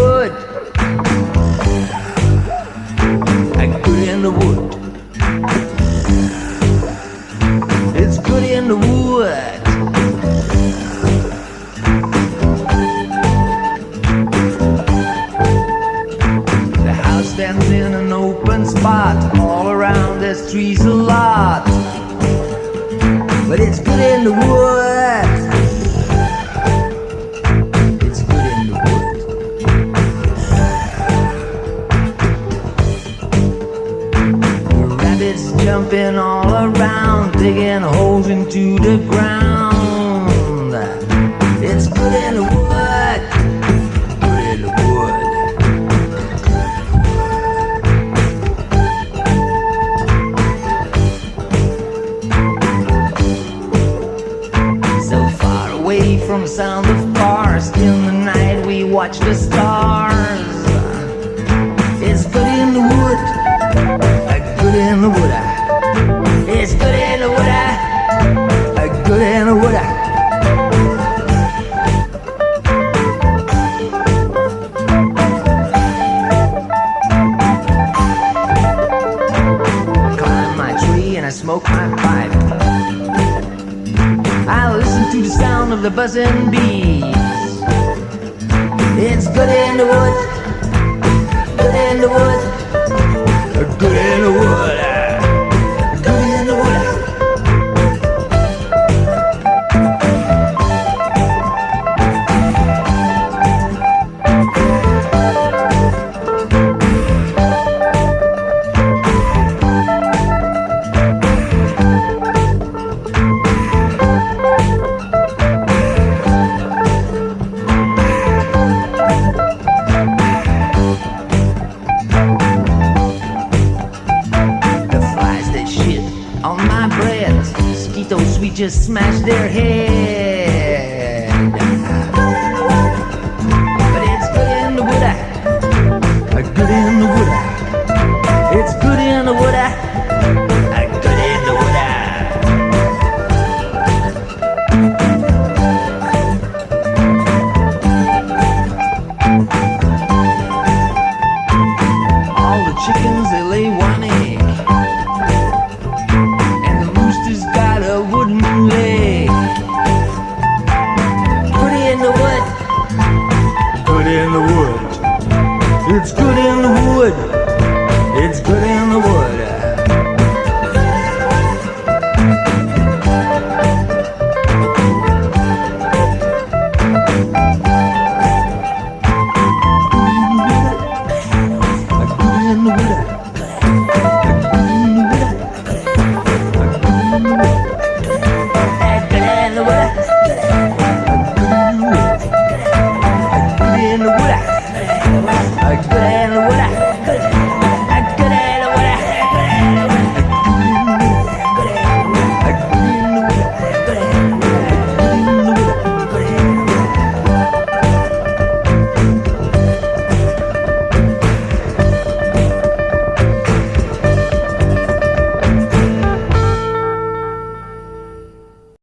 wood. I good in the wood. It's good in the wood. The house stands in an open spot. All around there's trees a lot. But it's good in the wood. Jumping all around, digging holes into the ground. It's good in the wood. Good in the wood. So far away from sound of cars, in the night we watch the stars. The buzzing bees. It's good in the wood, good in the wood, good in the wood, we just smash their head. It's good in the wood. It's good in the wood. Good in the wood.